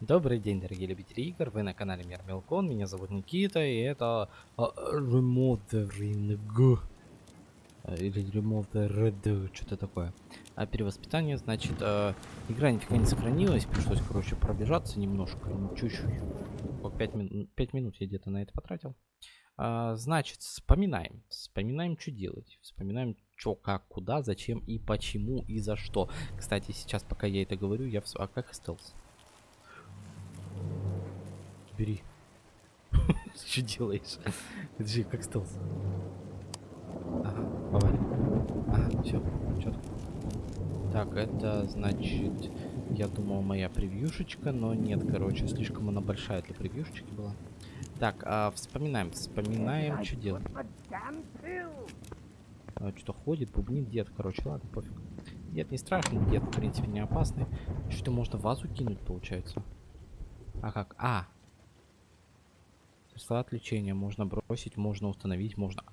Добрый день, дорогие любители игр, вы на канале Мир Мелкон, меня зовут Никита, и это Remothering, а, или Remothered, что-то такое. А перевоспитание, значит, а, игра нифига не сохранилась, пришлось, короче, пробежаться немножко, ну, чуть-чуть, по 5, мин 5 минут я где-то на это потратил. А, значит, вспоминаем, вспоминаем, что делать, вспоминаем, что, как, куда, зачем и почему и за что. Кстати, сейчас, пока я это говорю, я... В... А как стелс? Бери. Что делаешь? Это как стелс. Ага, повали. Ага, все, четко. Так, это значит, я думал моя превьюшечка, но нет, короче, слишком она большая для превьюшечки была. Так, а, вспоминаем, вспоминаем, что делать. А, Что-то ходит, бубнит дед, короче, ладно, пофиг. Дед не страшный, дед, в принципе, не опасный. Что-то можно вазу кинуть, получается. А как? А, Салат лечения можно бросить, можно установить, можно...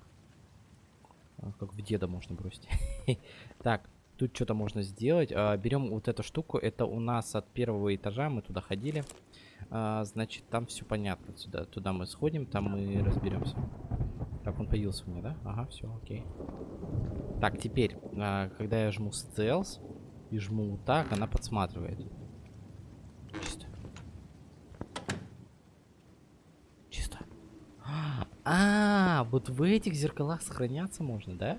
А, как в деда можно бросить. так, тут что-то можно сделать. А, берем вот эту штуку. Это у нас от первого этажа. Мы туда ходили. А, значит, там все понятно. Сюда, туда мы сходим, там мы разберемся. Так, он появился у меня, да? Ага, все, окей. Так, теперь, когда я жму стелс и жму так, она подсматривает. А, вот в этих зеркалах сохраняться можно, да?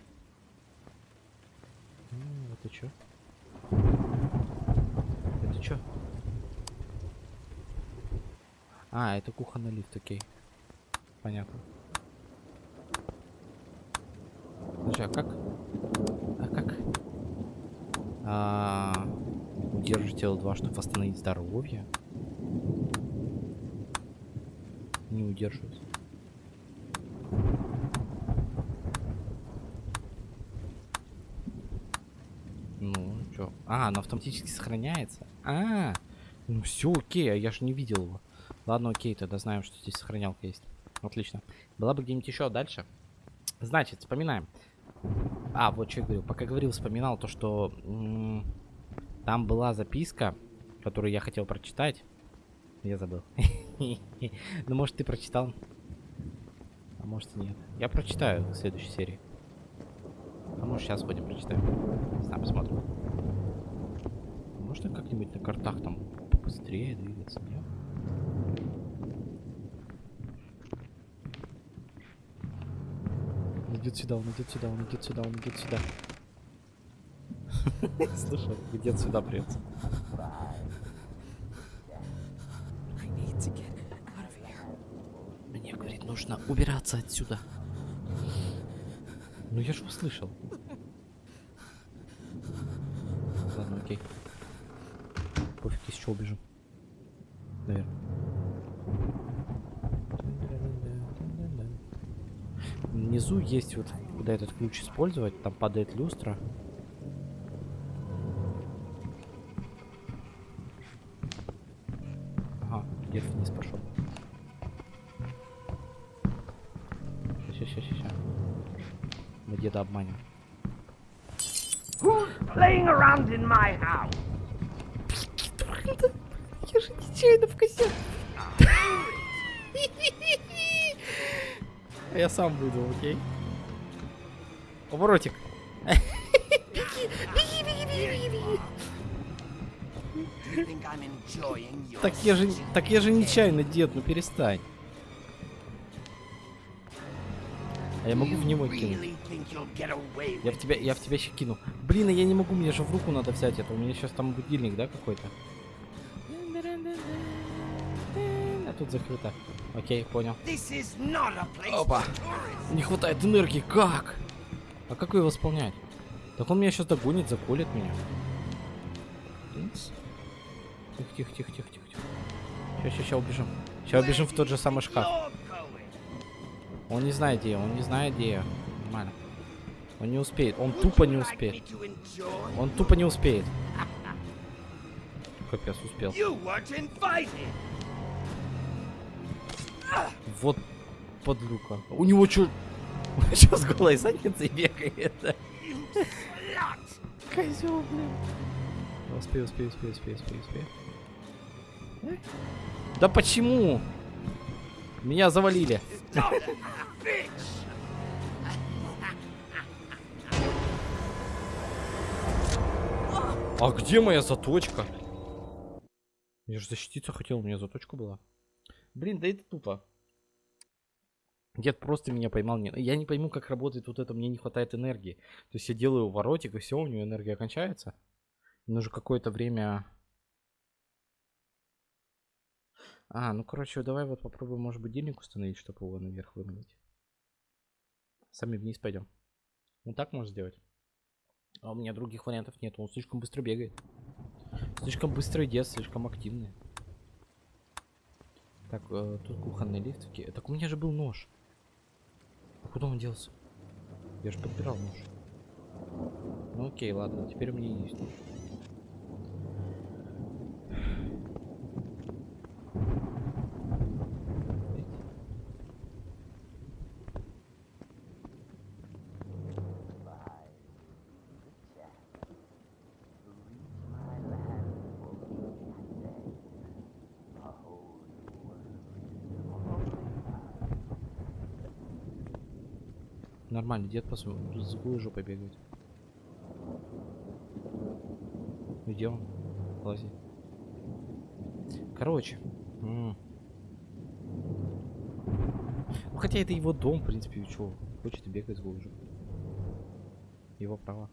Это что? Это что? А, это кухонный лифт, окей. Понятно. Слушай, а как? А как? А, удержите L2, чтобы восстановить здоровье. Не удерживается. А, оно автоматически сохраняется. А, ну все окей, а я же не видел его. Ладно, окей, тогда знаем, что здесь сохранялка есть. Отлично. Была бы где-нибудь еще дальше. Значит, вспоминаем. А, вот что я говорил. Пока говорил, вспоминал то, что там была записка, которую я хотел прочитать. Я забыл. Ну, может, ты прочитал? А может, нет. Я прочитаю в следующей серии. А может, сейчас будем прочитаем. Сам посмотрим. Как-нибудь на картах там побыстрее двигаться, нет? Он идет сюда, он идет сюда, он идет сюда, он идет сюда. Слушай, где сюда придется. Мне, говорит, нужно убираться отсюда. Ну я же услышал. Ладно, окей чего убежим. Наверное. Внизу есть вот, куда этот ключ использовать, там падает люстра. Сам выйду, окей? Поворотик. Беги, беги, беги, беги, беги. Так я же, так я же нечаянно, дед, ну перестань. А я могу в него кинуть. Я в тебя, я в тебя еще кину. Блин, а я не могу, мне же в руку надо взять это. У меня сейчас там будильник, да, какой-то? Тут закрыто. Окей, понял. Опа. Не хватает энергии. Как? А как его восполнять? Так он меня сейчас догонит, заколет меня. Тихо, тихо, тихо, тихо, тихо. Сейчас, сейчас, сейчас убежим. Сейчас убежим в тот же самый шкаф. Он не знает где, он не знает где. Нормально. Он не успеет, он тупо не успеет. Он тупо не успеет. Капец, успел. Вот подлюка. У него что? Что с голой задницей бегает? Козел, блин. Успей, успей, успей, успей, успей, успей. Да почему? Меня завалили. А где моя заточка? Я же защититься хотел, у меня заточка была. Блин, да это тупо. Дед просто меня поймал. Я не пойму, как работает вот это, мне не хватает энергии. То есть я делаю воротик, и все, у него энергия кончается. Нужно какое-то время... А, ну короче, давай вот попробуем, может, будильник установить, чтобы его наверх выманить. Сами вниз пойдем. Вот так можно сделать. А у меня других вариантов нет, он слишком быстро бегает. Слишком быстрый дед, слишком активный. Так, э, тут кухонный лифт. Окей. Так у меня же был нож. Куда он делся? Я же подбирал нож. Ну окей, ладно, теперь у меня есть нож. Нормально, дед посмотрим, с голой жопой бегает. Где он? Лази. Короче. Ну хотя это его дом, в принципе, что? Хочет бегать голой жопой. Его права.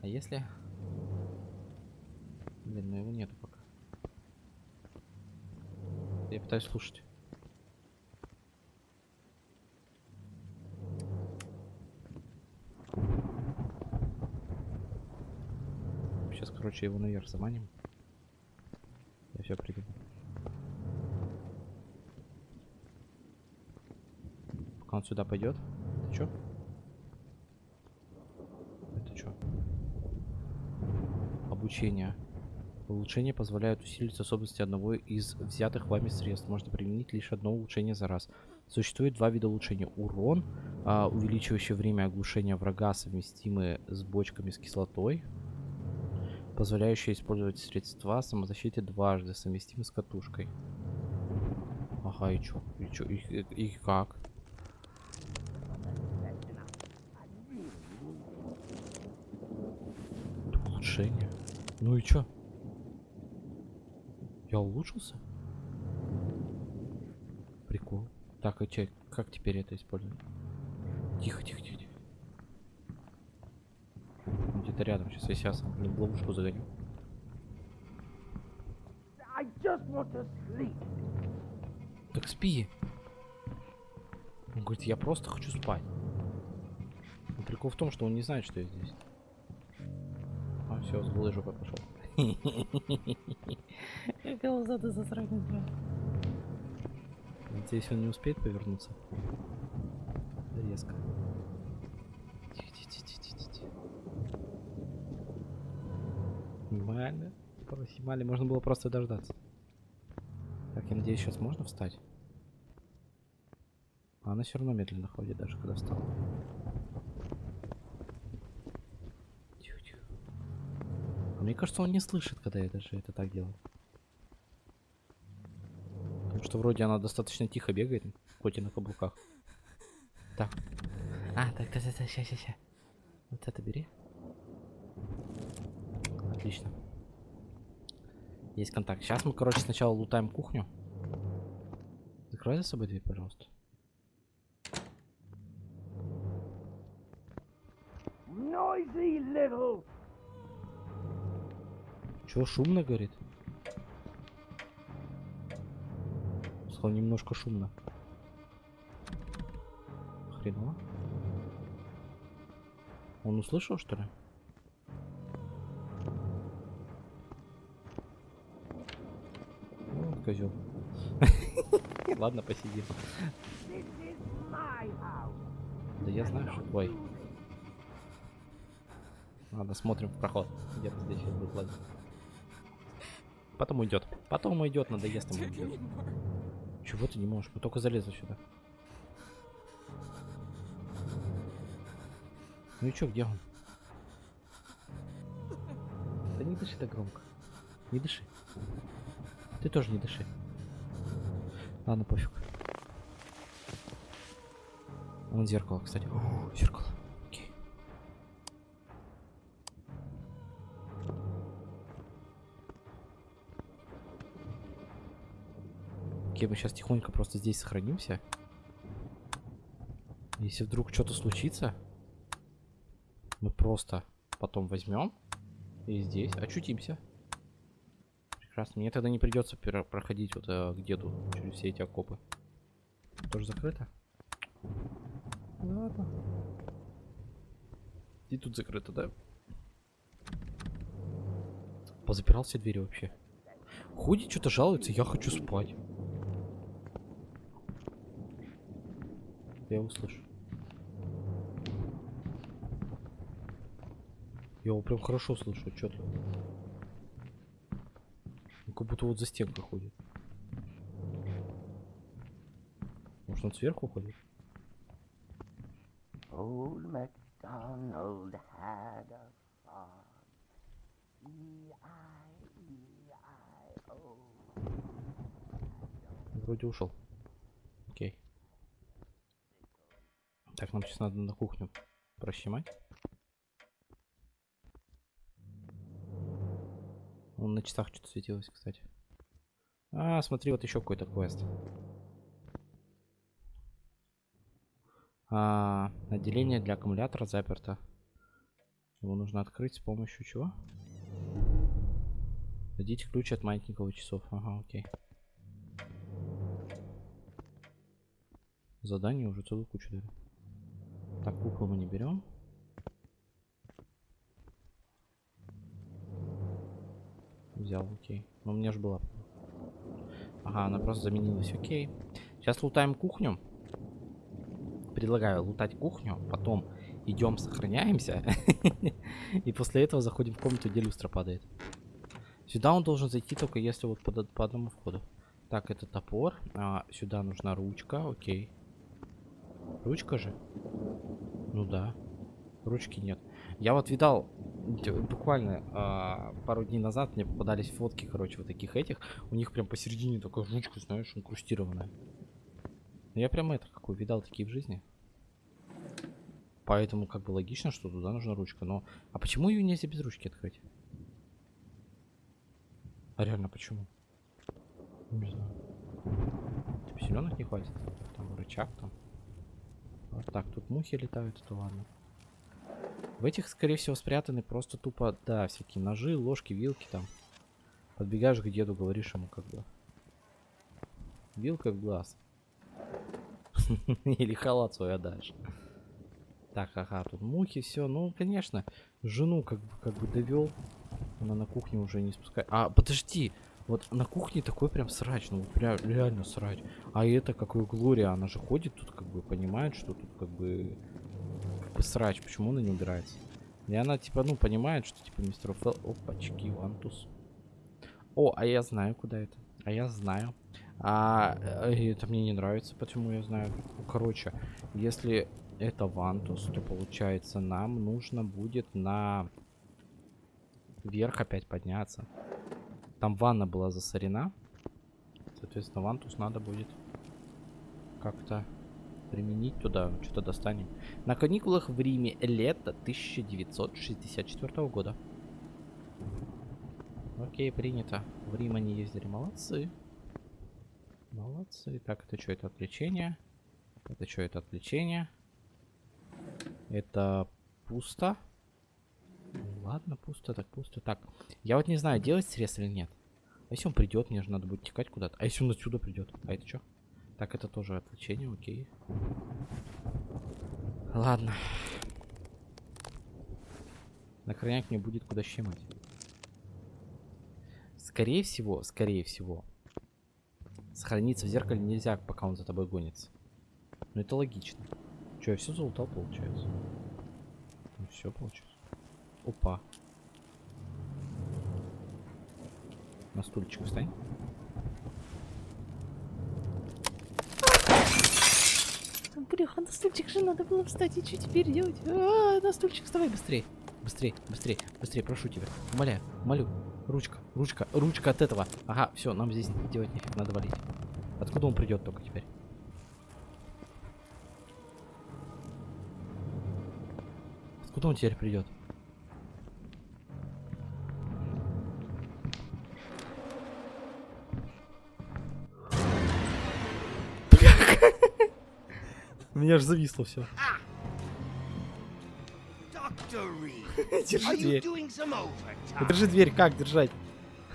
А если... Блин, ну его нету пока. Я пытаюсь слушать. Сейчас, короче, его наверх заманим. Я все придумал. Пока он сюда пойдет. Это что? Это что? Обучение. Улучшения позволяют усилить способности одного из взятых вами средств. Можно применить лишь одно улучшение за раз. Существует два вида улучшения. Урон, а, увеличивающий время оглушения врага, совместимые с бочками с кислотой позволяющие использовать средства самозащиты дважды, совместимы с катушкой. Ага, и чё? И чё? И, и, и как? Улучшение. Ну и чё? Я улучшился? Прикол. Так, а чё, как теперь это использовать? Тихо, тихо, тихо, тихо. Он Где-то рядом. Сейчас я сейчас блин, в ловушку загоню. I just want to sleep. Так спи. Он говорит, я просто хочу спать. Но прикол в том, что он не знает, что я здесь. А, все, с голой жопой пошел. Ты засранец, бля. Надеюсь, он не успеет повернуться. Резко. Тихо, тихо, тихо, тихо, тихо, тихо. Нормально. Максимально можно было просто дождаться. Так, я надеюсь, сейчас можно встать? А она все равно медленно ходит, даже когда встала. А мне кажется, он не слышит, когда я даже это так делаю. Потому что вроде она достаточно тихо бегает, хоть и на каблуках. Так. А, так, так, так, ща, ща, ща. Вот это бери. Отлично. Есть контакт. Сейчас мы, короче, сначала лутаем кухню. Закрой за собой дверь, пожалуйста. Noisy little. Шумно, говорит? Сказал немножко шумно. Хреново. Он услышал, что ли? Козел. Ладно, посидим. Да я знаю, что твой. Ладно, смотрим в проход. Где-то здесь сейчас будет лазить. Потом уйдет. Потом уйдет, надоест ему уйдет. Чего ты не можешь? Мы только залезли сюда. Ну и чё, где он? Да не дыши так громко. Не дыши. Ты тоже не дыши. Ладно, пофиг. Вон зеркало, кстати. О, зеркало. Окей. Окей, мы сейчас тихонько просто здесь сохранимся. Если вдруг что-то случится, мы просто потом возьмем и здесь очутимся. Прекрасно. Мне тогда не придется проходить вот э, к деду через все эти окопы. Тоже закрыто? Ладно. И тут закрыто, да? Позапирал все двери вообще. Ходит, что-то жалуется, я хочу спать. Я услышу. Я его прям хорошо слышу, что-то. Будто вот за стенкой ходит. Может он сверху ходит? Old MacDonald had a farm. E-I-E-I-O. Вроде ушел. Окей. Так, нам сейчас надо на кухню прощемать. Он на часах что-то светилось, кстати. А, смотри, вот еще какой-то квест. А, отделение для аккумулятора заперто. Его нужно открыть с помощью чего? Дадите ключ от маятниковых часов. Ага, окей. Задание уже целую кучу дали. Так, куклу мы не берем. Взял, окей. Но у меня же была. Ага, она просто заменилась, окей. Сейчас лутаем кухню. Предлагаю лутать кухню, потом идем, сохраняемся. И после этого заходим в комнату, где люстра падает. Сюда он должен зайти только если вот по, по одному входу. Так, это топор. А, сюда нужна ручка, окей. Ручка же? Ну да. Ручки нет. Я вот видал, буквально а, пару дней назад мне попадались фотки, короче, вот таких этих. У них прям посередине такая ручка, знаешь, инкрустированная. Ну, Я прям это какой видал такие в жизни. Поэтому как бы логично, что туда нужна ручка. Но а почему ее нельзя без ручки открыть? А реально почему? Не знаю. Типа силенок не хватит. Там рычаг там. Вот так, тут мухи летают, это ладно. В этих, скорее всего, спрятаны просто тупо, да, всякие ножи, ложки, вилки там. Подбегаешь к деду, говоришь ему как бы. Вилка в глаз. Или халат свой отдашь. Так, ага, тут мухи, все. Ну, конечно, жену как бы, как бы довел. Она на кухне уже не спускает. А, подожди, вот на кухне такой прям срач, ну прям реально срач. А это какой Глория, она же ходит тут, как бы понимает, что тут как бы, срач, почему она не убирается? И она типа, ну, понимает, что типа мистер Фел... Опачки, вантус. О, а я знаю, куда это. А я знаю. А э, это мне не нравится, почему я знаю. Короче, если это вантус, то получается нам нужно будет на вверх опять подняться. Там ванна была засорена. Соответственно, вантус надо будет как-то применить туда. Что-то достанем. На каникулах в Риме лето 1964 года. Окей, принято. В Рим они ездили. Молодцы. Молодцы. Так, это что? Это отвлечение. Это что? Это отвлечение. Это пусто. Ладно, пусто, так пусто. Так, я вот не знаю, делать срез или нет. А если он придет, мне же надо будет текать куда-то. А если он отсюда придет? А это что? Так, это тоже отвлечение, окей. Ладно. На крайняк мне будет куда щемать. Скорее всего, скорее всего, сохраниться в зеркале нельзя, пока он за тобой гонится. Ну это логично. Че, я все залутал, получается? Ну все, получается. Опа. На стульчик встань. Бляха, на стульчик же надо было встать. И что теперь делать? А, на стульчик вставай быстрее. Быстрей, быстрей, быстрей, прошу тебя. Умоляю, молю. Ручка, ручка, ручка от этого. Ага, все, нам здесь делать нефиг, надо валить. Откуда он придет только теперь? Откуда он теперь придет? Меня аж зависло все. Are Держи дверь. overtime? Держи дверь, как держать?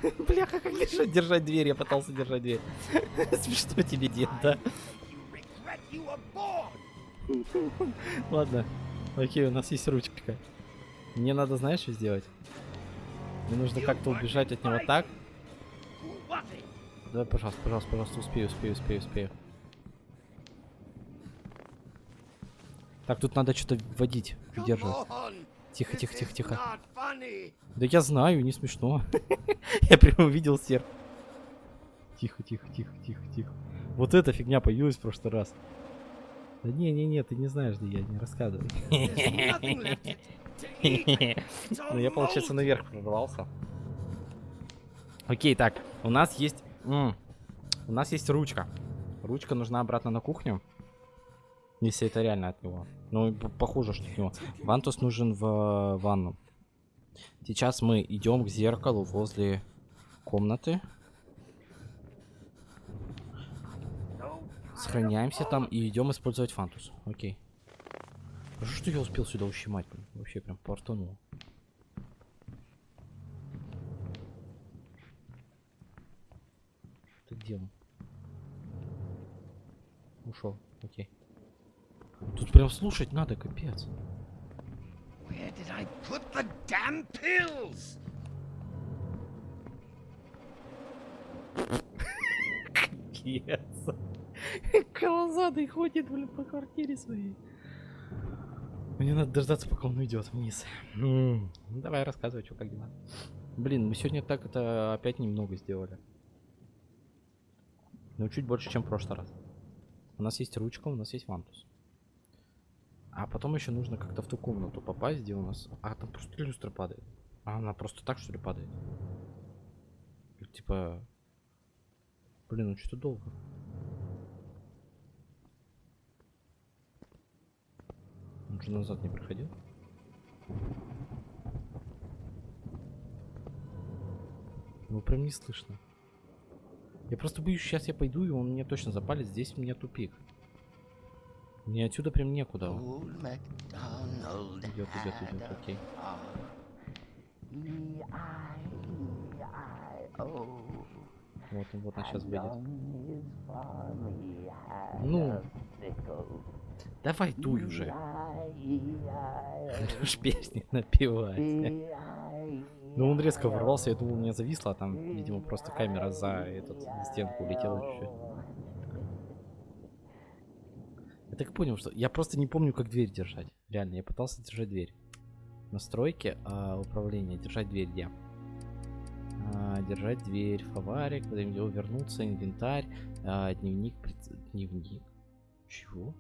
Бляха, как держать, держать дверь? Я пытался держать дверь. Смешно тебе, дед, да? Ладно. Окей, у нас есть ручка. Мне надо, знаешь, что сделать? Мне нужно как-то убежать от него так. Давай, пожалуйста, пожалуйста, пожалуйста, успею, успею, успею, успею. Так, тут надо что-то вводить, on. Тихо, тихо, тихо, тихо. Да я знаю, не смешно. Я прямо увидел серп. Тихо, тихо, тихо, тихо, тихо. Вот эта фигня появилась в прошлый раз. Да не, не, не, ты не знаешь, где я, не рассказывай. Ну я, получается, наверх прорвался. Окей, так, у нас есть... у нас есть ручка. Ручка нужна обратно на кухню. Если это реально от него. Ну, похоже, что от него. Вантус нужен в э, ванну. Сейчас мы идем к зеркалу возле комнаты. Сохраняемся там и идем использовать фантус. Окей. Хорошо, что я успел сюда ущемать. Вообще прям портанул. Ты где он? Ушел. Окей. Тут прям слушать надо, капец. Where did I put the damn pills? Капец. Колозадый ходит, блин, по квартире своей. Мне надо дождаться, пока он уйдет вниз. Ну, давай рассказывай, что как дела. Блин, мы сегодня так это опять немного сделали. Ну, чуть больше, чем в прошлый раз. У нас есть ручка, у нас есть вантус. А потом еще нужно как-то в ту комнату попасть, где у нас... А, там просто люстра падает. А она просто так, что ли, падает? Типа... Блин, ну что-то долго. Он же назад не проходил. Его прям не слышно. Я просто боюсь, сейчас я пойду, и он меня точно запалит. Здесь у меня тупик. Мне отсюда прям некуда. Идет, идет, идет, окей. Вот он, вот он сейчас выйдет. Ну. Давай дуй уже. Ж песни напевать. Ну он резко ворвался, я думал, у меня зависло, а там, видимо, просто камера за этот стенку улетела чуть-чуть. Я так понял, что я просто не помню, как дверь держать. Реально, я пытался держать дверь. Настройки а, управления. Держать дверь где? А, держать дверь, фаварик, куда-нибудь вернуться, инвентарь, а, дневник, приц- дневник. Чего?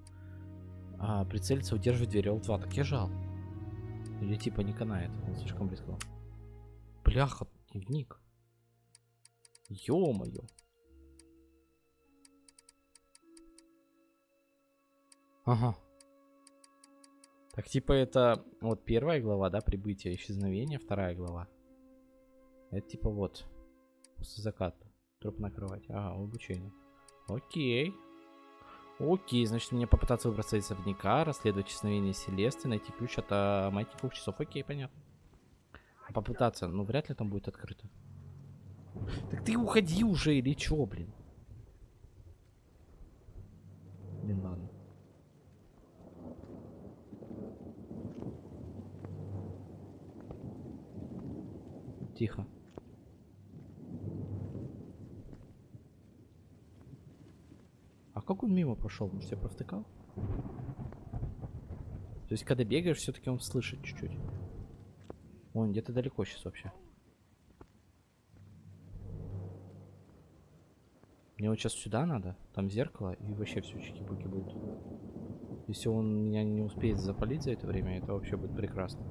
А, прицелиться, удерживать дверь L2. Так я жал. Или типа не канает, он слишком близко. Бляха, дневник. Ё-моё. Ага. Так, типа это вот первая глава, да, прибытие, исчезновение, вторая глава. Это типа вот, после заката. Труп на кровать. Ага, обучение. Окей. Окей, значит мне попытаться выбраться из особняка, расследовать исчезновение Селесты, найти ключ от а, маятниковых часов. Окей, понятно. Попытаться, ну вряд ли там будет открыто. Так ты уходи уже или чё, блин? Блин, ладно. Тихо. А как он мимо прошел? Может, я провтыкал? То есть, когда бегаешь, все-таки он слышит чуть-чуть. Он где-то далеко сейчас вообще. Мне вот сейчас сюда надо, там зеркало, и вообще все чики-буки будут. Если он меня не успеет запалить за это время, это вообще будет прекрасно.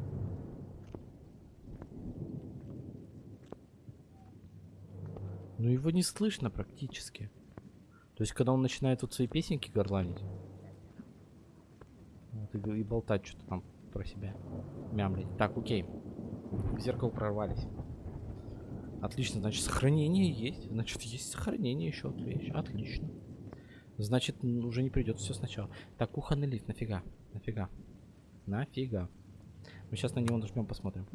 Ну его не слышно практически. То есть, когда он начинает вот свои песенки горланить. Вот, и, и болтать что-то там про себя. Мямлить. Так, окей. В зеркало прорвались. Отлично, значит, сохранение есть. Значит, есть сохранение еще одна вещь. Отлично. Значит, уже не придется все сначала. Так, кухонный лифт, нафига? Нафига? Нафига? Мы сейчас на него нажмем, посмотрим.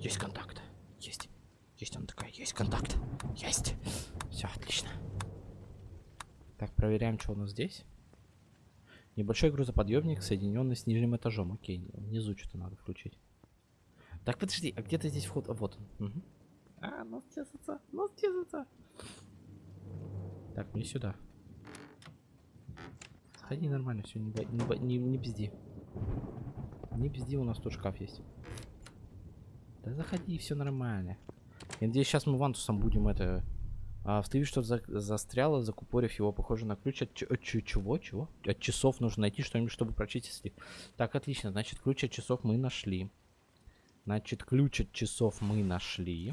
Есть контакт. Есть. Есть он такая. Есть контакт. Есть. Все, отлично. Так, проверяем, что у нас здесь. Небольшой грузоподъемник, соединенный с нижним этажом. Окей, внизу что-то надо включить. Так, подожди, а где-то здесь вход? А, вот он. Мгм. А, нос чесаться, нос чесаться. Так, мне сюда. Сходи нормально, все, не, не, не, не пизди. Не пизди, у нас тут шкаф есть. Да заходи, все нормально. Я надеюсь, сейчас мы вантусом будем это... А, что-то за- застряло, закупорив его, похоже на ключ от, от чего? Чего? От часов нужно найти что-нибудь, чтобы прочистить. Так, отлично. Значит, ключ от часов мы нашли. Значит, ключ от часов мы нашли.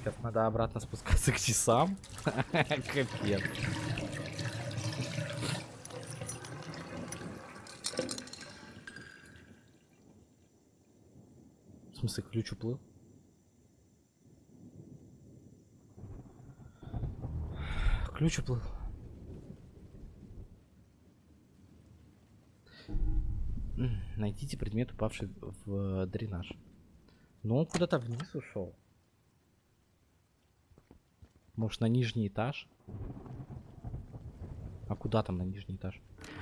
Сейчас надо обратно спускаться к часам. Капец. В смысле, ключ уплыл? Ключ уплыл. Найдите предмет, упавший в дренаж. Но он куда-то вниз ушел. Может, на нижний этаж? А куда там на нижний этаж?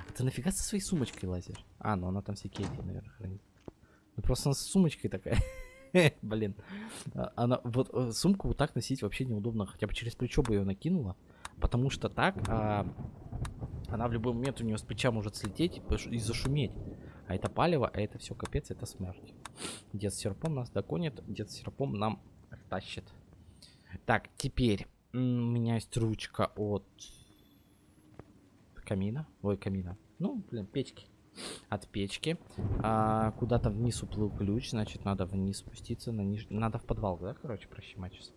А ты нафига со своей сумочкой лазишь? А, ну она там все кейки, наверное, хранит. Ну просто она с сумочкой такая. Блин. А, Она, вот э, сумку вот так носить вообще неудобно. Хотя бы через плечо бы ее накинула. Потому что так а, она в любой момент у нее с плеча может слететь и, зашуметь. А это палево, а это все капец, это смерть. Дед с серпом нас догонит, дед с серпом нам тащит. Так, теперь у меня есть ручка от камина. Ой, камина. Ну, блин, печки. От печки. А, куда-то вниз уплыл ключ, значит, надо вниз спуститься на ниж... Надо в подвал, да, короче, прощемать сейчас.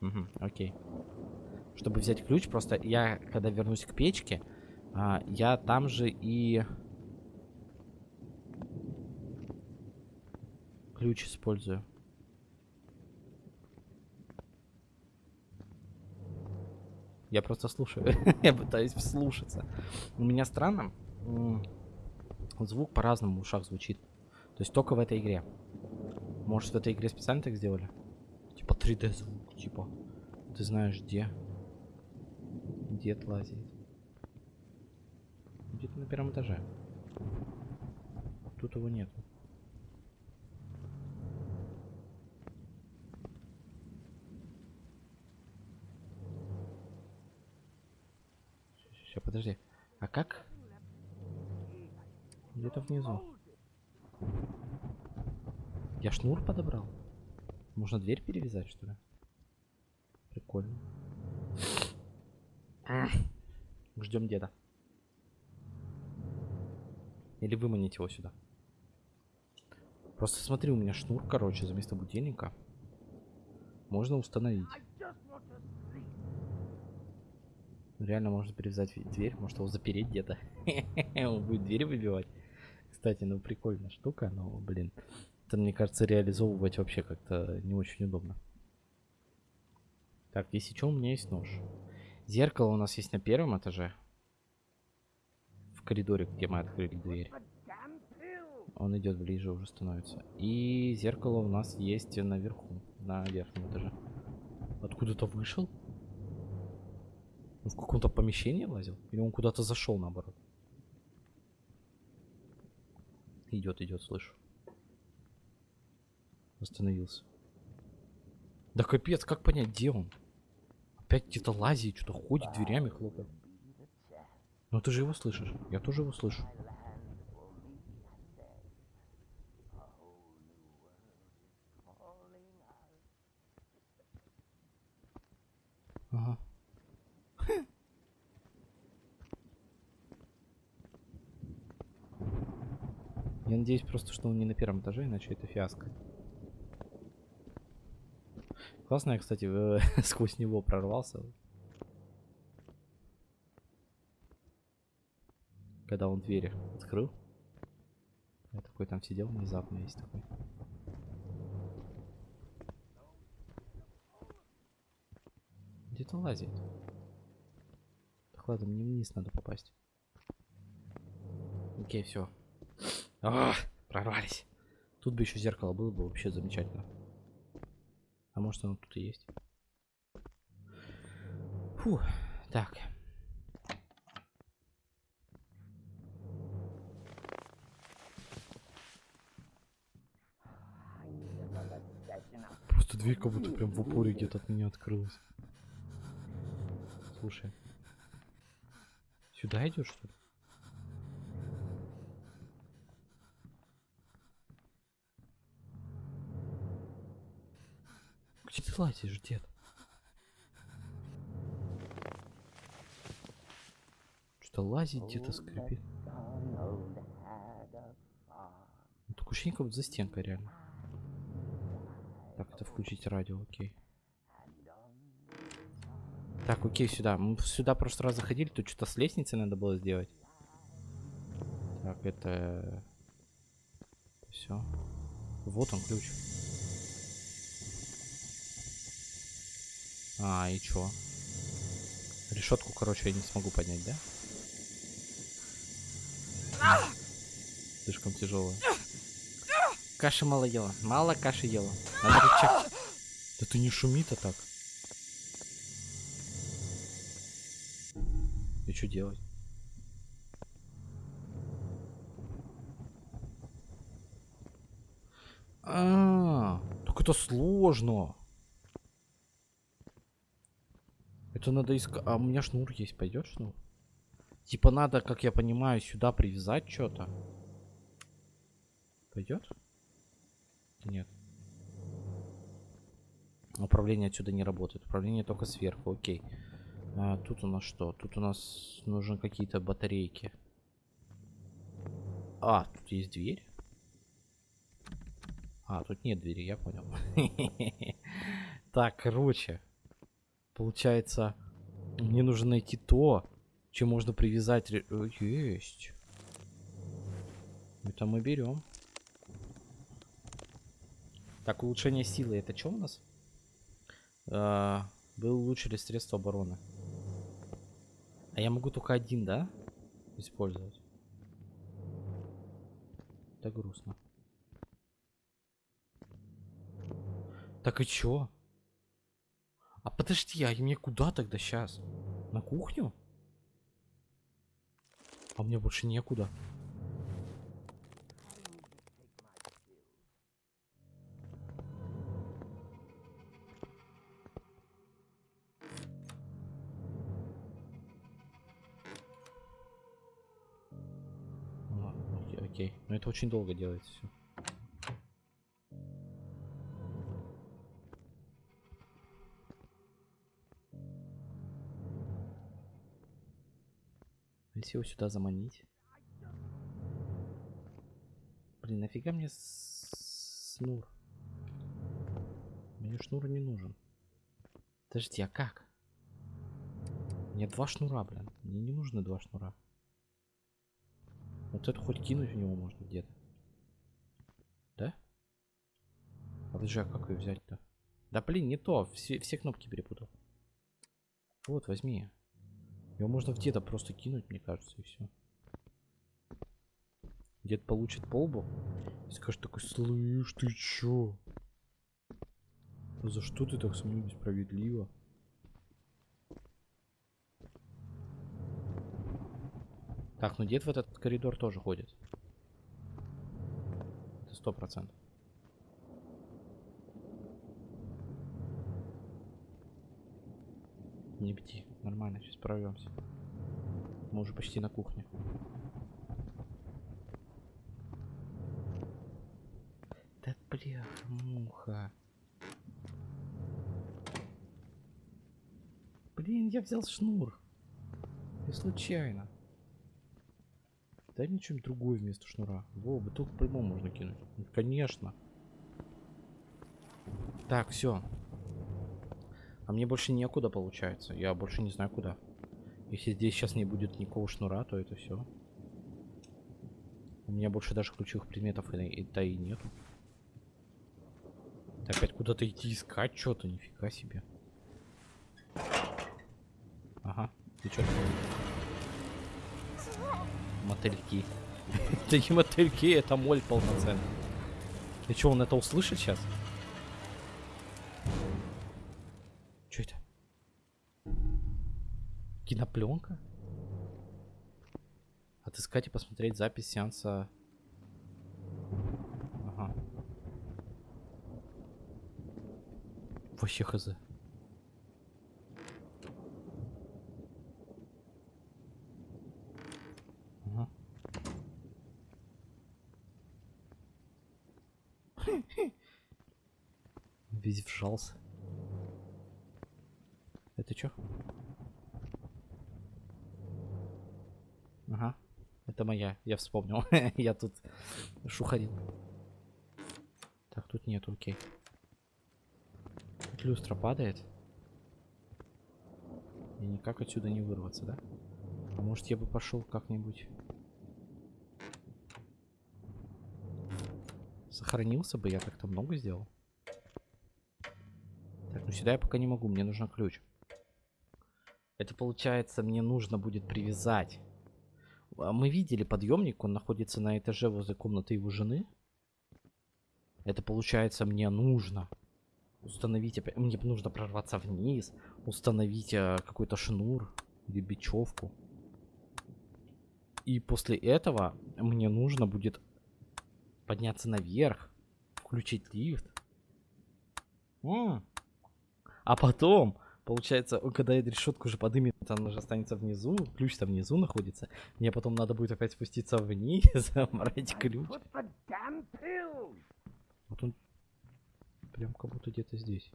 Угу, окей. Чтобы взять ключ, просто я, когда вернусь к печке, а, я там же и... Ключ использую. Я просто слушаю. я пытаюсь вслушаться. У меня странно. Звук по-разному в ушах звучит. То есть только в этой игре. Может, в этой игре специально так сделали? Типа 3D звук, типа. Ты знаешь где? Дед лазит. Где-то на первом этаже. Тут его нету. Сейчас, подожди. А как? Где-то внизу. Я шнур подобрал? Можно дверь перевязать, что ли? Прикольно. Ждем деда. Или выманить его сюда. Просто смотри, у меня шнур, короче, за место будильника. Можно установить. Реально можно перевязать дверь, может его запереть где-то. Он будет двери выбивать. Кстати, ну прикольная штука, но, блин. Это, мне кажется, реализовывать вообще как-то не очень удобно. Так, если что, у меня есть нож. Зеркало у нас есть на первом этаже. В коридоре, где мы открыли дверь. Он идет ближе, уже становится. И зеркало у нас есть наверху, на верхнем этаже. Откуда-то вышел? Он в каком-то помещении лазил? Или он куда-то зашел наоборот? Идет, идет, слышу. Остановился. Да капец, как понять, где он? Опять где-то лазит, что-то ходит, дверями хлопает. Ну ты же его слышишь. Я тоже его слышу. Ага. Я надеюсь просто, что он не на первом этаже, иначе это фиаско. Классно я, кстати, сквозь него прорвался. Когда он двери открыл. Я такой там сидел внезапно, есть такой. Где-то лазит. Так ладно, мне вниз надо попасть. Окей, все. прорвались. Тут бы еще зеркало было бы вообще замечательно. А может оно тут и есть? Фу, так. Просто дверь как будто прям в упоре где-то от меня открылась. Слушай. Сюда идет что ли? Где ты лазишь, дед? Что-то лазит где-то скрипит. Ну, Такое ощущение, как за стенкой реально. Так, это включить радио, окей. Так, окей, сюда. Мы сюда в прошлый раз заходили, тут что-то с лестницей надо было сделать. Так, это... Все. Вот он, ключ. А, и чё? Решетку, короче, я не смогу поднять, да? Слишком тяжелая. Каши мало ела. Мало каши ела. Надо рычаг. Да ты не шуми-то так. И что делать? А, так это сложно. Это надо искать. А у меня шнур есть, пойдет шнур? Типа надо, как я понимаю, сюда привязать что-то. Пойдет? Нет. Управление отсюда не работает. Управление только сверху, окей. А, тут у нас что? Тут у нас нужны какие-то батарейки. А, тут есть дверь? А, тут нет двери, я понял. Так, короче. Получается, мне нужно найти то, чем можно привязать... э, Есть. Это мы берем. Так, улучшение силы. Это что у нас? А, вы улучшили средства обороны. А я могу только один, да? Использовать. Это грустно. Так и чё? А подожди, а мне куда тогда сейчас? На кухню? А мне больше некуда. Окей, окей. Но это очень долго делается все. Его сюда заманить. Блин, нафига мне с- шнур? Мне шнур не нужен. Подожди, а как? Мне два шнура, блин. Мне не нужны два шнура. Вот это хоть кинуть в него можно где-то. Да? А подожди, а как ее взять-то? Да блин, не то. Все, все кнопки перепутал. Вот, возьми. Его можно в деда просто кинуть, мне кажется, и все. Дед получит полбу и скажет такой, слышь, ты чё? Ну За что ты так со мной несправедливо? Так, ну дед в этот коридор тоже ходит. Это сто процентов. Не бди, нормально, сейчас прорвемся. Мы уже почти на кухне. Да бля, муха. Блин, я взял шнур. И случайно. Дай мне что-нибудь другое вместо шнура. Во, бутылку по-любому можно кинуть. Ну, конечно. Так, все. А мне больше некуда получается. Я больше не знаю куда. Если здесь сейчас не будет никакого шнура, то это все. У меня больше даже ключевых предметов и, и, то и нету. Это опять куда-то идти искать что-то, нифига себе. Ага, ты что Мотыльки. Не мотыльки, это моль полноценный. И что, он это услышит сейчас? Кинопленка? Отыскать и посмотреть запись сеанса. Ага. Вообще хз. Ага. Весь вжался. Это чё? Ага. Это моя. Я вспомнил. Я тут шухарил. Так, тут нету, окей. Тут люстра падает. И никак отсюда не вырваться, да? А может я бы пошел как-нибудь... Сохранился бы, я как-то много сделал. Так, ну сюда я пока не могу, мне нужен ключ. Это получается, мне нужно будет привязать. А Мы видели подъемник, он находится на этаже возле комнаты его жены. Это получается, мне нужно установить. Мне нужно прорваться вниз, установить а, какой-то шнур или бечевку. И после этого мне нужно будет подняться наверх, включить лифт. А потом, получается, когда эта решетка уже подымет, она уже останется внизу, ключ там внизу находится. Мне потом надо будет опять спуститься вниз, забрать ключ. Вот он прям как будто где-то здесь.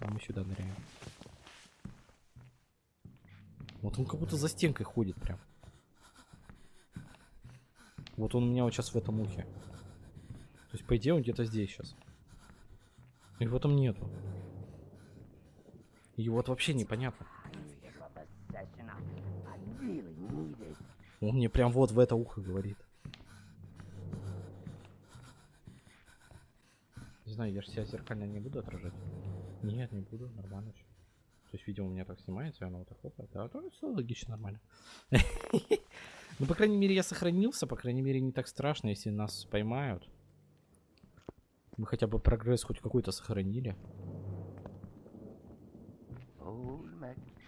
А мы сюда ныряем. Вот он как будто за стенкой ходит прям. Вот он у меня вот сейчас в этом ухе. То есть, по идее, он где-то здесь сейчас. И в этом нету. И вот вообще непонятно. Он мне прям вот в это ухо говорит. Не знаю, я же себя зеркально не буду отражать. Нет, не буду, нормально все. То есть, видимо, у меня так снимается, и оно вот так хлопает. Да, то все логично, нормально. Ну, по крайней мере, я сохранился, по крайней мере, не так страшно, если нас поймают. Мы хотя бы прогресс хоть какой-то сохранили. Old MacDonald had a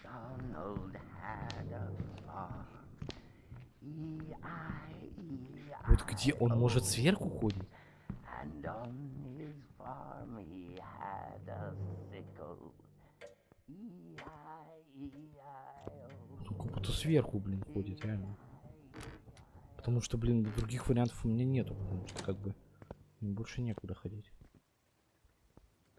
farm. E-I-E-I-O. Вот где он может сверху ходить? E-I-E-I-O. Он как будто сверху, блин, ходит, реально. Потому что, блин, других вариантов у меня нету, потому что как бы больше некуда ходить.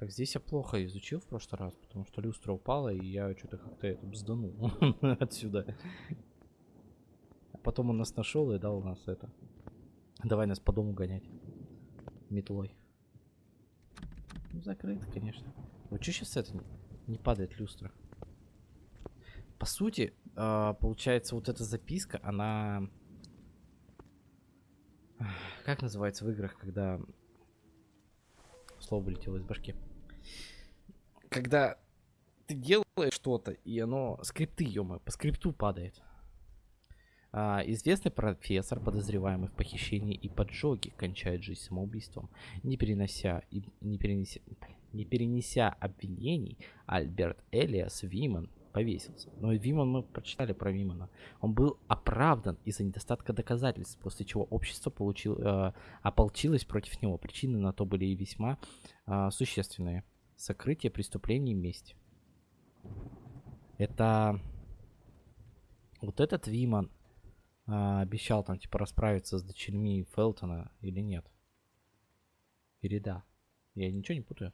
Так, здесь я плохо изучил в прошлый раз, потому что люстра упала, и я что-то как-то это бзданул отсюда. Потом он нас нашел и дал нас это. Давай нас по дому гонять. Метлой. Ну, закрыто, конечно. Вот что сейчас это не, не падает люстра? По сути, а, получается, вот эта записка, она... Как называется в играх, когда... Слово вылетело из башки. Когда ты делаешь что-то, и оно... Скрипты, ё по скрипту падает. А, известный профессор, подозреваемый в похищении и поджоге, кончает жизнь самоубийством. Не перенося, и, не, перенеся, не перенеся обвинений, Альберт Элиас Виман повесился. Но Виман мы прочитали про Вимана. Он был оправдан из-за недостатка доказательств, после чего общество получил, э, ополчилось против него. Причины на то были весьма э, существенные. Сокрытие преступлений и месть. Это... Вот этот Виман а, обещал там типа расправиться с дочерьми Фелтона или нет? Или да? Я ничего не путаю.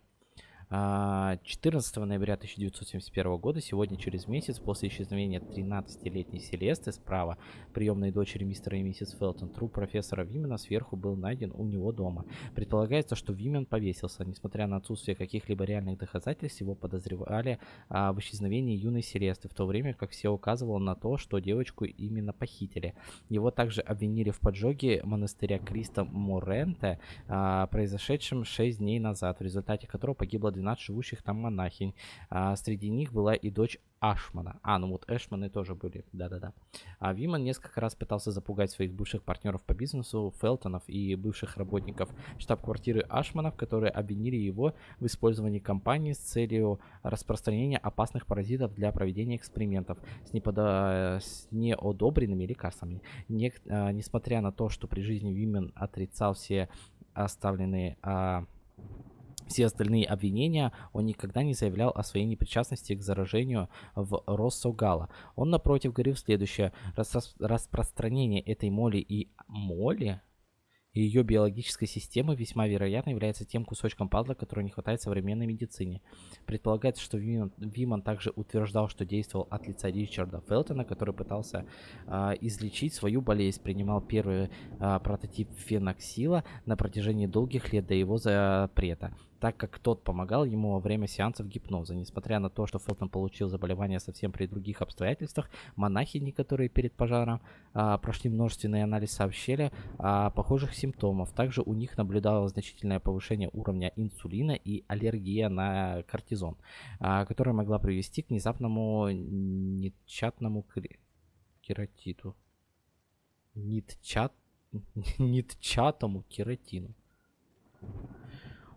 А, 14 ноября 1971 года, сегодня через месяц, после исчезновения 13-летней Селесты справа, приемной дочери мистера и миссис Фелтон, труп профессора Вимена сверху был найден у него дома. Предполагается, что Вимен повесился. Несмотря на отсутствие каких-либо реальных доказательств, его подозревали а, в исчезновении юной Селесты, в то время как все указывало на то, что девочку именно похитили. Его также обвинили в поджоге монастыря Криста Моренте, а, произошедшем 6 дней назад, в результате которого погибло 12 живущих там монахинь. А, среди них была и дочь Ашмана. А, ну вот Эшманы тоже были, да-да-да. А Виман несколько раз пытался запугать своих бывших партнеров по бизнесу, Фелтонов и бывших работников штаб-квартиры Ашманов, которые обвинили его в использовании компании с целью распространения опасных паразитов для проведения экспериментов с, неподо... с неодобренными лекарствами. Не... а, несмотря на то, что при жизни Вимен отрицал все оставленные... А все остальные обвинения, он никогда не заявлял о своей непричастности к заражению в Россогала. Он, напротив, говорил следующее. Рас- распространение этой моли и... Моли? И ее биологической системы весьма вероятно является тем кусочком пазла, который не хватает современной медицине. Предполагается, что Виман, Виман также утверждал, что действовал от лица Ричарда Фелтона, который пытался а, излечить свою болезнь, принимал первый а, прототип феноксила на протяжении долгих лет до его запрета так как тот помогал ему во время сеансов гипноза. Несмотря на то, что Фелтон получил заболевание совсем при других обстоятельствах, монахини, которые перед пожаром а, прошли множественный анализ, сообщили о похожих симптомах. Также у них наблюдалось значительное повышение уровня инсулина и аллергия на кортизон, а, которая могла привести к внезапному нитчатному кре- кератиту. Нитчат... Нитчатому кератину.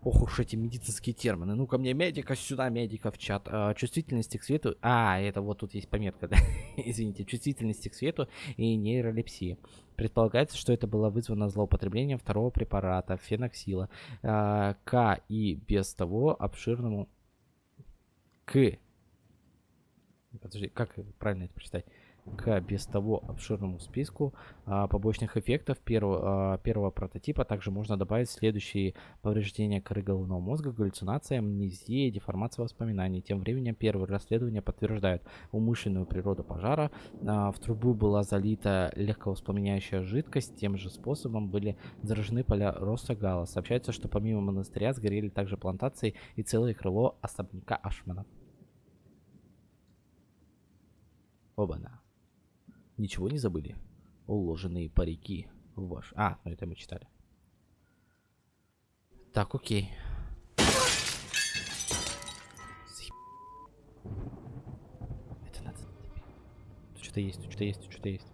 Ох уж эти медицинские термины. Ну-ка мне медика сюда, медика в чат. А, чувствительности к свету... А, это вот тут есть пометка, да? Извините. Чувствительности к свету и нейролепсии. Предполагается, что это было вызвано злоупотреблением второго препарата, феноксила, а, к и без того обширному... К... Подожди, как правильно это прочитать? К без того обширному списку а, побочных эффектов первого, а, первого прототипа также можно добавить следующие повреждения коры головного мозга, галлюцинация, амнезия, деформация воспоминаний. Тем временем первые расследования подтверждают умышленную природу пожара. А, в трубу была залита легковоспламеняющая жидкость. Тем же способом были заражены поля роста гала. Сообщается, что помимо монастыря сгорели также плантации и целое крыло особняка Ашмана. Оба-на. Ничего не забыли? Уложенные парики в ваш... А, ну это мы читали. Так, окей. Это надо... Тут что-то есть, тут что-то есть, тут что-то есть.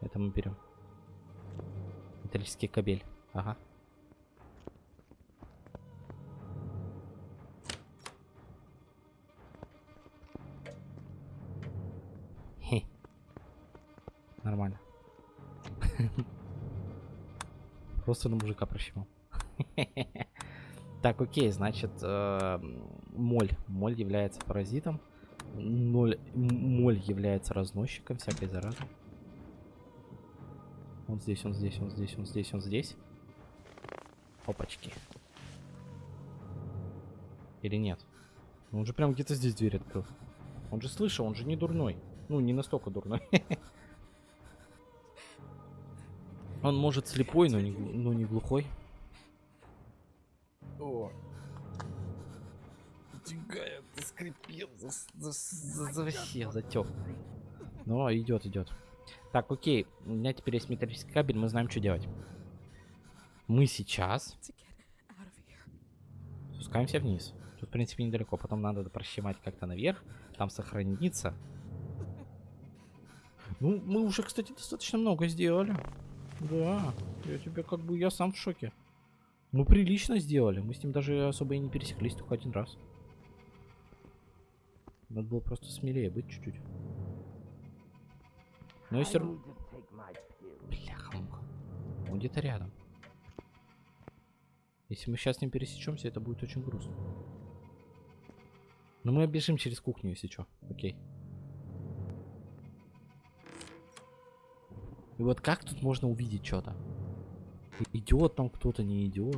Это мы берем. Металлический кабель. Ага. Нормально. Просто на мужика прощемал. Так, окей, значит, э, моль. Моль является паразитом. Моль является разносчиком всякой заразы. Он здесь, он здесь, он здесь, он здесь, он здесь. Опачки. Или нет? Ну, Он же прям где-то здесь дверь открыл. Он же слышал, он же не дурной. Ну, не настолько дурной. Он может слепой, но не, но не глухой. О. Тягает, заскрипел, зас- зас- за- за- вообще затек. Но идет, идет. Так, окей, у меня теперь есть металлический кабель, мы знаем, что делать. Мы сейчас спускаемся вниз. Тут, в принципе, недалеко. Потом надо прощемать как-то наверх. Там сохраниться. Ну, мы уже, кстати, достаточно много сделали. Да, я тебе как бы, я сам в шоке. Мы прилично сделали. Мы с ним даже особо и не пересеклись, только один раз. Надо было просто смелее быть чуть-чуть. Но I и все равно... need to take my pills. Бляха-муха. Он где-то рядом. Если мы сейчас с ним пересечемся, это будет очень грустно. Но мы бежим через кухню, если что. Окей. И вот как тут можно увидеть что-то? Идет там кто-то, не идет.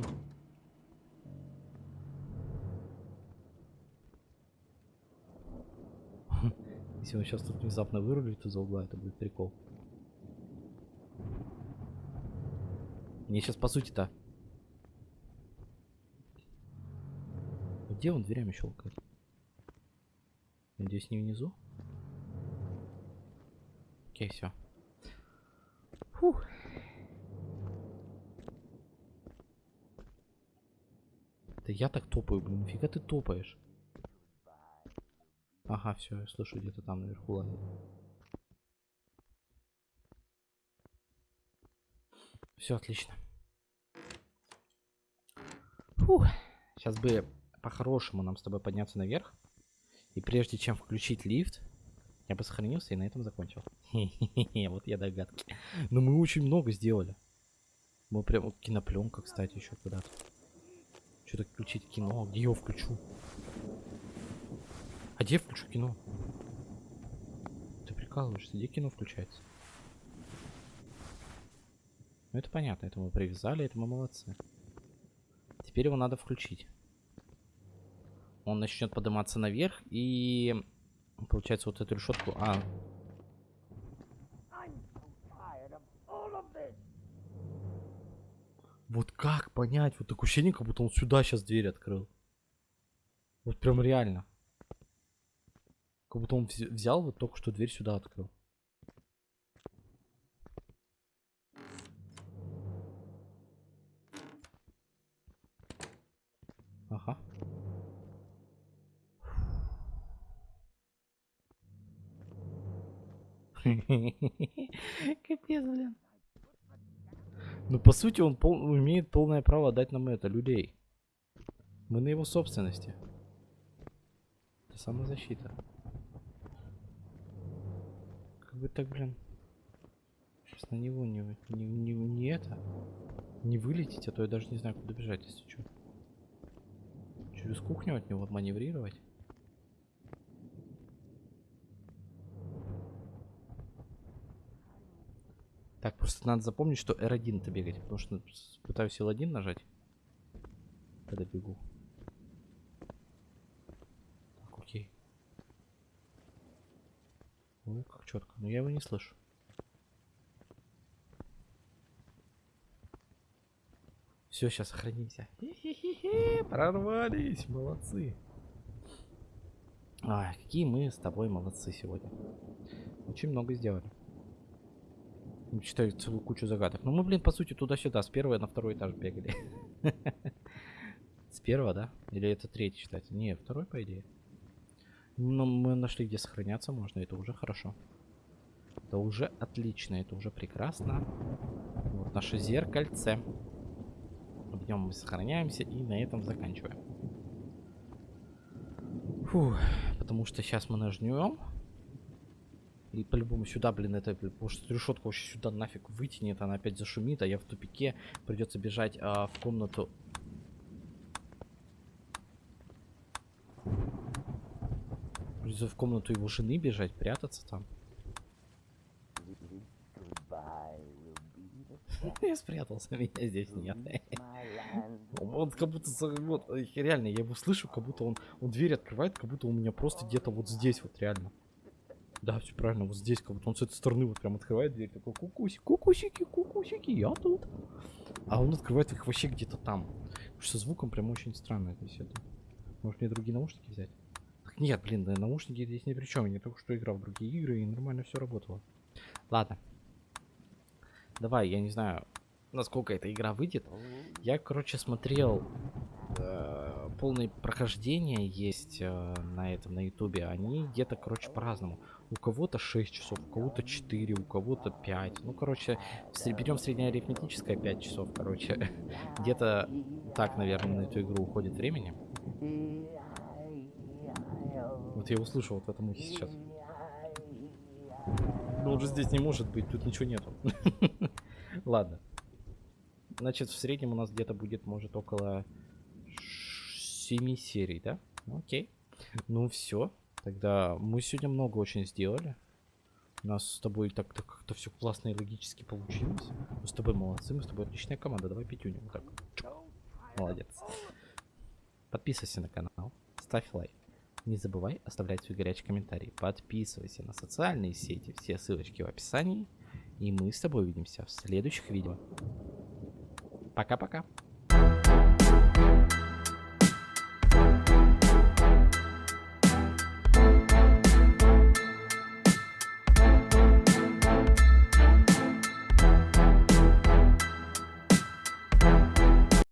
Если он сейчас тут внезапно вырулит из-за угла, это будет прикол. Мне сейчас по сути-то... Где он дверями щелкает? Надеюсь, не внизу? Окей, все. Фух. Да я так топаю, блин, нафига ты топаешь? Ага, все, я слышу где-то там наверху лазит. Все отлично. Фух. Сейчас бы по-хорошему нам с тобой подняться наверх. И прежде чем включить лифт, я бы сохранился и на этом закончил. Вот я догадки. Но мы очень много сделали. Мы прям... вот Кинопленка, кстати, еще куда-то. Что-то включить кино. Где я его включу? А где я включу кино? Ты прикалываешься? Где кино включается? Ну это понятно, это мы привязали, это мы молодцы. Теперь его надо включить. Он начнет подниматься наверх и получается вот эту решетку. А, вот как понять? Вот такое ощущение, как будто он сюда сейчас дверь открыл. Вот прям реально. Как будто он вз- взял вот только что дверь сюда открыл. По сути, он пол- имеет полное право дать нам это, людей. Мы на его собственности. Это самозащита. Как бы так, блин. Сейчас на него не, не, не, не это. Не вылететь, а то я даже не знаю, куда бежать, если что. Через кухню от него маневрировать. Так, просто надо запомнить, что R1 это бегать, потому что пытаюсь L1 нажать, когда бегу. Так, окей. Ой, как четко. Но я его не слышу. Все, сейчас сохранимся. Прорвались, молодцы. Ай, какие мы с тобой молодцы сегодня. Очень много сделали. Читаю целую кучу загадок. Ну мы, блин, по сути, туда-сюда. С первого на второй этаж бегали. С первого, да? Или это третий считается? Не, второй, по идее. Но мы нашли, где сохраняться можно. Это уже хорошо. Это уже отлично. Это уже прекрасно. Вот наше зеркальце. В нем мы сохраняемся и на этом заканчиваем. Фух, потому что сейчас мы нажмем. И по-любому сюда, блин, это, потому что решетку вообще сюда нафиг вытянет, она опять зашумит, а я в тупике. Придется бежать а, в комнату. Придется в комнату его жены бежать, прятаться там. Я спрятался, меня здесь нет. Он как будто, вот, реально, я его слышу, как будто он, он дверь открывает, как будто у меня просто где-то вот здесь вот, реально. Да, все правильно, вот здесь, как будто он с этой стороны вот прям открывает дверь, такой, кукуси, кукусики, кукусики, я тут. А он открывает их вообще где-то там. Потому что звуком прям очень странно это все. Может мне другие наушники взять? Так нет, блин, да, наушники здесь ни при чем. Я только что играл в другие игры и нормально все работало. Ладно. Давай, я не знаю, насколько эта игра выйдет. Я, короче, смотрел э, полное прохождение есть э, на этом, на ютубе. Они где-то, короче, по-разному. У кого-то 6 часов, у кого-то 4, у кого-то 5. Ну, короче, берем среднеарифметическое 5 часов, короче. Где-то так, наверное, на эту игру уходит времени. Вот я услышал вот в этом ухе сейчас. Ну, уже здесь не может быть, тут ничего нету. Ладно. Значит, в среднем у нас где-то будет, может, около 7 серий, да? Ну, Окей. Ну, все. Тогда мы сегодня много очень сделали. У нас с тобой так, так как-то все классно и логически получилось. Мы с тобой молодцы, мы с тобой отличная команда. Давай пятюню. Вот так. Молодец. Подписывайся на канал, ставь лайк. Не забывай оставлять свой горячий комментарий. Подписывайся на социальные сети. Все ссылочки в описании. И мы с тобой увидимся в следующих видео. Пока-пока.